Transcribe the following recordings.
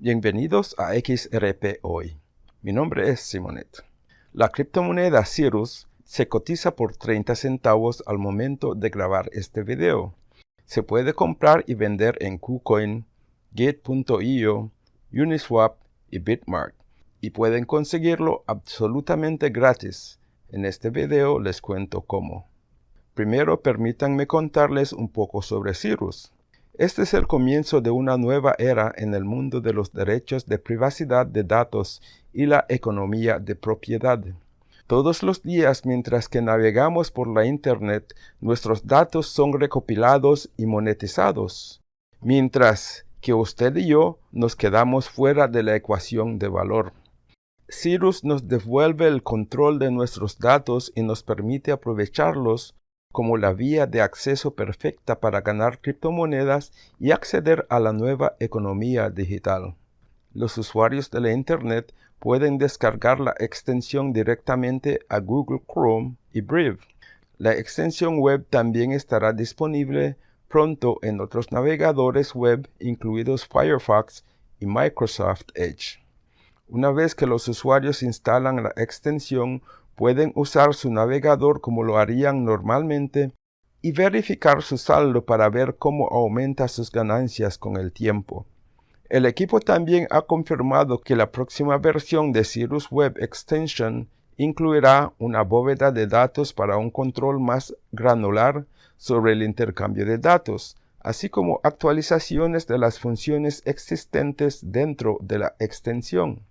Bienvenidos a XRP Hoy. Mi nombre es Simonet. La criptomoneda Cirrus se cotiza por 30 centavos al momento de grabar este video. Se puede comprar y vender en KuCoin, Gate.io, Uniswap y Bitmart. Y pueden conseguirlo absolutamente gratis. En este video les cuento cómo. Primero permítanme contarles un poco sobre Cirrus. Este es el comienzo de una nueva era en el mundo de los derechos de privacidad de datos y la economía de propiedad. Todos los días mientras que navegamos por la Internet, nuestros datos son recopilados y monetizados, mientras que usted y yo nos quedamos fuera de la ecuación de valor. Cirrus nos devuelve el control de nuestros datos y nos permite aprovecharlos como la vía de acceso perfecta para ganar criptomonedas y acceder a la nueva economía digital. Los usuarios de la Internet pueden descargar la extensión directamente a Google Chrome y Brave. La extensión web también estará disponible pronto en otros navegadores web incluidos Firefox y Microsoft Edge. Una vez que los usuarios instalan la extensión, pueden usar su navegador como lo harían normalmente y verificar su saldo para ver cómo aumenta sus ganancias con el tiempo. El equipo también ha confirmado que la próxima versión de Cirrus Web Extension incluirá una bóveda de datos para un control más granular sobre el intercambio de datos, así como actualizaciones de las funciones existentes dentro de la extensión.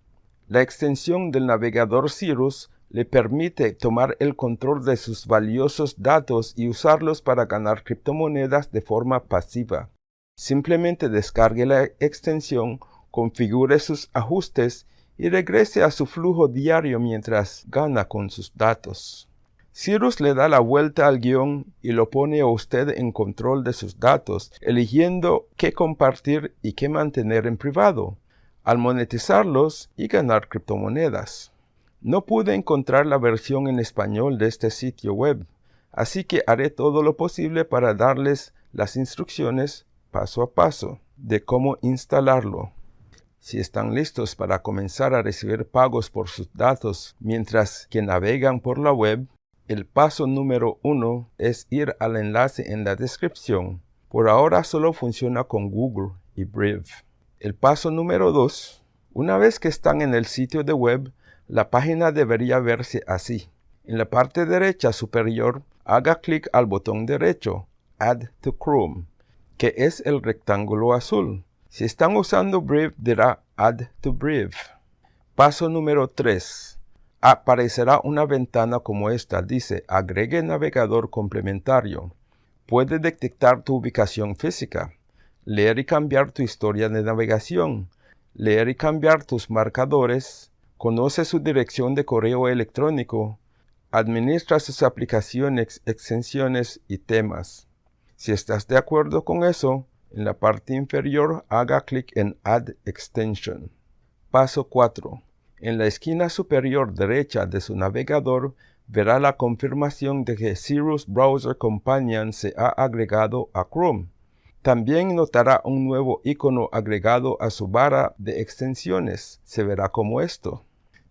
La extensión del navegador Cirrus le permite tomar el control de sus valiosos datos y usarlos para ganar criptomonedas de forma pasiva. Simplemente descargue la extensión, configure sus ajustes y regrese a su flujo diario mientras gana con sus datos. Cirrus le da la vuelta al guion y lo pone a usted en control de sus datos, eligiendo qué compartir y qué mantener en privado, al monetizarlos y ganar criptomonedas. No pude encontrar la versión en español de este sitio web, así que haré todo lo posible para darles las instrucciones paso a paso de cómo instalarlo. Si están listos para comenzar a recibir pagos por sus datos mientras que navegan por la web, el paso número uno es ir al enlace en la descripción. Por ahora solo funciona con Google y Brave. El paso número dos, una vez que están en el sitio de web, la página debería verse así. En la parte derecha superior, haga clic al botón derecho, Add to Chrome, que es el rectángulo azul. Si están usando Brave, dirá Add to Brave. Paso número 3. Aparecerá una ventana como esta. Dice Agregue navegador complementario. Puede detectar tu ubicación física, leer y cambiar tu historia de navegación, leer y cambiar tus marcadores, conoce su dirección de correo electrónico, administra sus aplicaciones, extensiones y temas. Si estás de acuerdo con eso, en la parte inferior haga clic en Add Extension. Paso 4. En la esquina superior derecha de su navegador verá la confirmación de que Cirrus Browser Companion se ha agregado a Chrome. También notará un nuevo icono agregado a su barra de extensiones. Se verá como esto.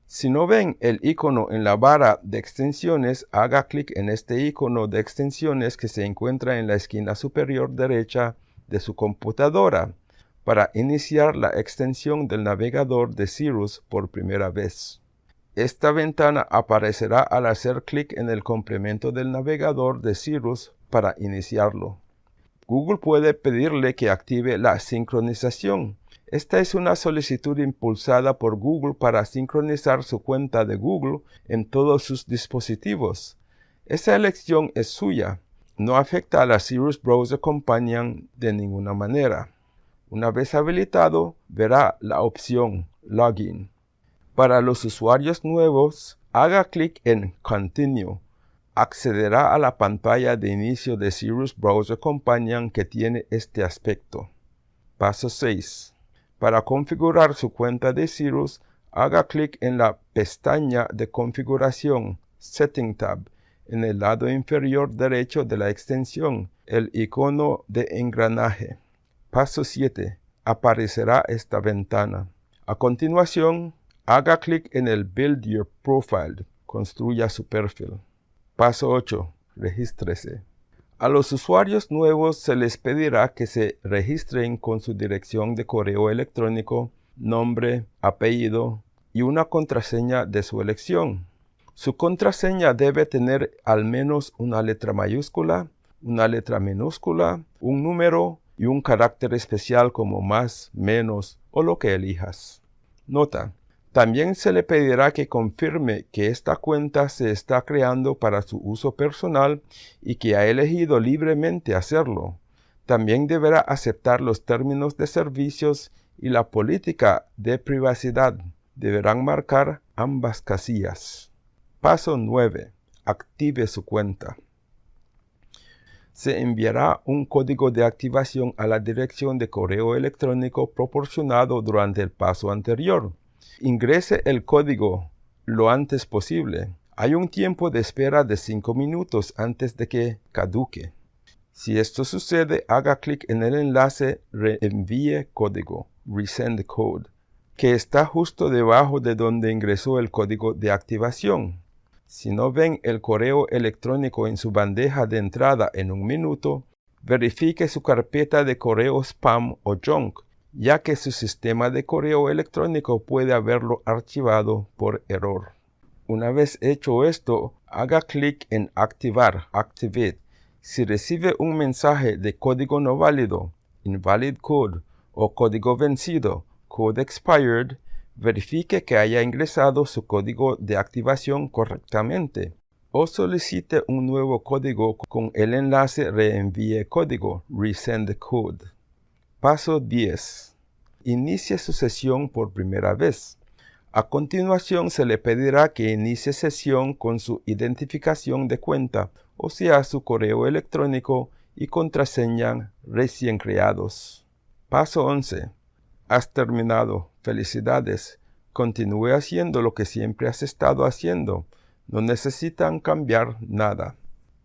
Si no ven el icono en la barra de extensiones, haga clic en este icono de extensiones que se encuentra en la esquina superior derecha de su computadora para iniciar la extensión del navegador de Cirrus por primera vez. Esta ventana aparecerá al hacer clic en el complemento del navegador de Cirrus para iniciarlo. Google puede pedirle que active la sincronización esta es una solicitud impulsada por Google para sincronizar su cuenta de Google en todos sus dispositivos. Esa elección es suya. No afecta a la Cirrus Browser Companion de ninguna manera. Una vez habilitado, verá la opción Login. Para los usuarios nuevos, haga clic en Continue. Accederá a la pantalla de inicio de Cirrus Browser Companion que tiene este aspecto. Paso 6. Para configurar su cuenta de Cirrus, haga clic en la pestaña de configuración Setting tab en el lado inferior derecho de la extensión, el icono de engranaje. Paso 7. aparecerá esta ventana. A continuación, haga clic en el Build Your Profile. Construya su perfil. Paso 8. Regístrese. A los usuarios nuevos se les pedirá que se registren con su dirección de correo electrónico, nombre, apellido y una contraseña de su elección. Su contraseña debe tener al menos una letra mayúscula, una letra minúscula, un número y un carácter especial como más, menos o lo que elijas. Nota, también se le pedirá que confirme que esta cuenta se está creando para su uso personal y que ha elegido libremente hacerlo. También deberá aceptar los términos de servicios y la política de privacidad. Deberán marcar ambas casillas. Paso 9. Active su cuenta. Se enviará un código de activación a la dirección de correo electrónico proporcionado durante el paso anterior. Ingrese el código lo antes posible. Hay un tiempo de espera de 5 minutos antes de que caduque. Si esto sucede, haga clic en el enlace Reenvíe código, Resend Code, que está justo debajo de donde ingresó el código de activación. Si no ven el correo electrónico en su bandeja de entrada en un minuto, verifique su carpeta de correo spam o junk ya que su sistema de correo electrónico puede haberlo archivado por error. Una vez hecho esto, haga clic en Activar, Activate. Si recibe un mensaje de código no válido, Invalid Code, o código vencido, Code Expired, verifique que haya ingresado su código de activación correctamente o solicite un nuevo código con el enlace Reenvíe código, Resend Code. Paso 10. Inicie su sesión por primera vez. A continuación se le pedirá que inicie sesión con su identificación de cuenta, o sea, su correo electrónico y contraseña recién creados. Paso 11. Has terminado. Felicidades. Continúe haciendo lo que siempre has estado haciendo. No necesitan cambiar nada.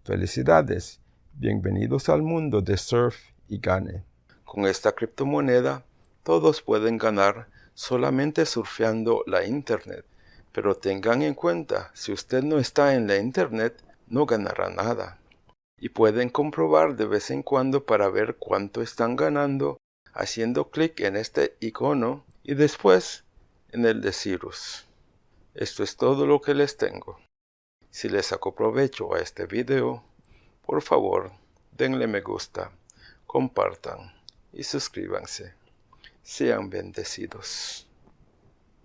Felicidades. Bienvenidos al mundo de Surf y Gane. Con esta criptomoneda, todos pueden ganar solamente surfeando la Internet. Pero tengan en cuenta, si usted no está en la Internet, no ganará nada. Y pueden comprobar de vez en cuando para ver cuánto están ganando haciendo clic en este icono y después en el de Cirrus. Esto es todo lo que les tengo. Si les saco provecho a este video, por favor denle me gusta, compartan y suscríbanse. Sean bendecidos.